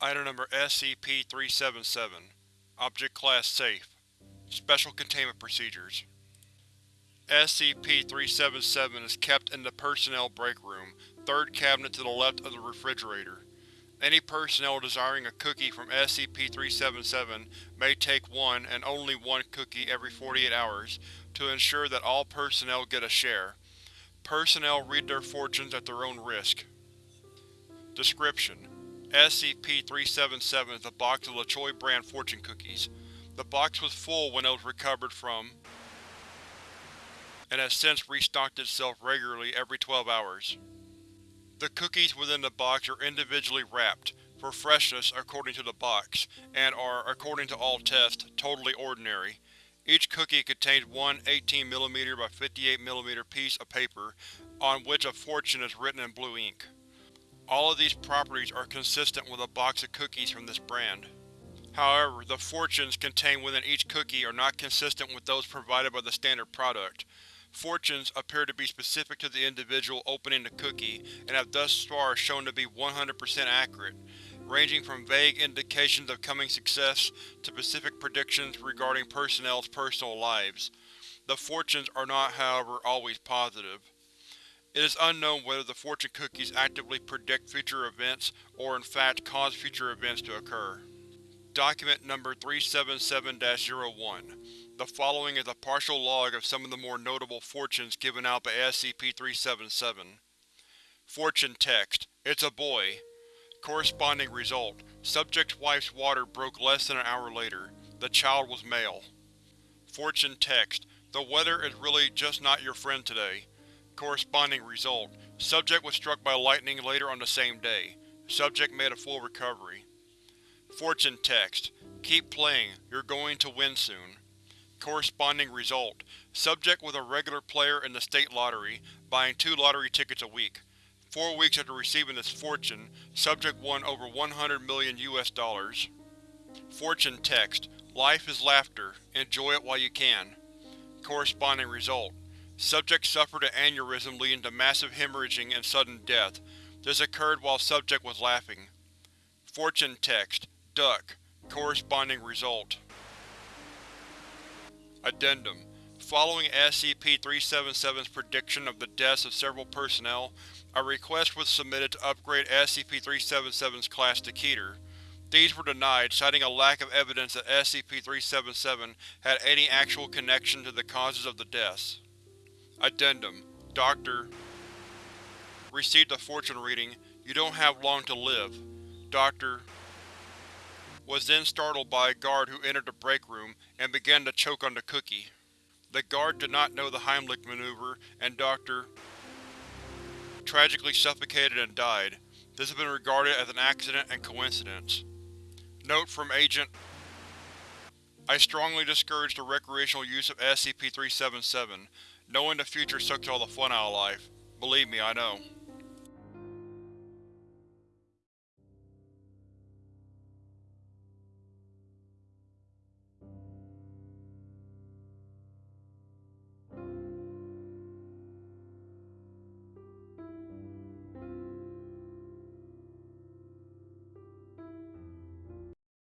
Item number SCP-377 Object Class Safe Special Containment Procedures SCP-377 is kept in the Personnel Break Room, third cabinet to the left of the refrigerator. Any personnel desiring a cookie from SCP-377 may take one and only one cookie every 48 hours to ensure that all personnel get a share. Personnel read their fortunes at their own risk. Description: SCP-377 is a box of LaChoy brand fortune cookies. The box was full when it was recovered from and has since restocked itself regularly every 12 hours. The cookies within the box are individually wrapped, for freshness according to the box, and are, according to all tests, totally ordinary. Each cookie contains one 18mm by 58mm piece of paper, on which a fortune is written in blue ink. All of these properties are consistent with a box of cookies from this brand. However, the fortunes contained within each cookie are not consistent with those provided by the standard product. Fortunes appear to be specific to the individual opening the cookie and have thus far shown to be 100% accurate, ranging from vague indications of coming success to specific predictions regarding personnel's personal lives. The fortunes are not, however, always positive. It is unknown whether the fortune cookies actively predict future events or in fact cause future events to occur. Document Number 377-01 The following is a partial log of some of the more notable fortunes given out by SCP-377. Fortune Text: It's a boy. Corresponding result: Subject's wife's water broke less than an hour later. The child was male. Fortune Text: The weather is really just not your friend today. Corresponding result: Subject was struck by lightning later on the same day. Subject made a full recovery. Fortune Text: Keep playing, you're going to win soon. Corresponding result: Subject was a regular player in the state lottery, buying two lottery tickets a week. Four weeks after receiving this fortune, Subject won over 100 million US dollars. Fortune Text: Life is laughter, enjoy it while you can. Corresponding result: Subject suffered an aneurysm leading to massive hemorrhaging and sudden death. This occurred while subject was laughing. Fortune Text: Duck. Corresponding result. Addendum Following SCP-377's prediction of the deaths of several personnel, a request was submitted to upgrade SCP-377's class to Keter. These were denied, citing a lack of evidence that SCP-377 had any actual connection to the causes of the deaths. Addendum Dr. Received a fortune reading, you don't have long to live. Dr. Was then startled by a guard who entered the break room and began to choke on the cookie. The guard did not know the Heimlich maneuver, and Dr. tragically suffocated and died. This has been regarded as an accident and coincidence. Note from Agent I strongly discourage the recreational use of SCP-377. Knowing the future sucks all the fun out of life. Believe me, I know.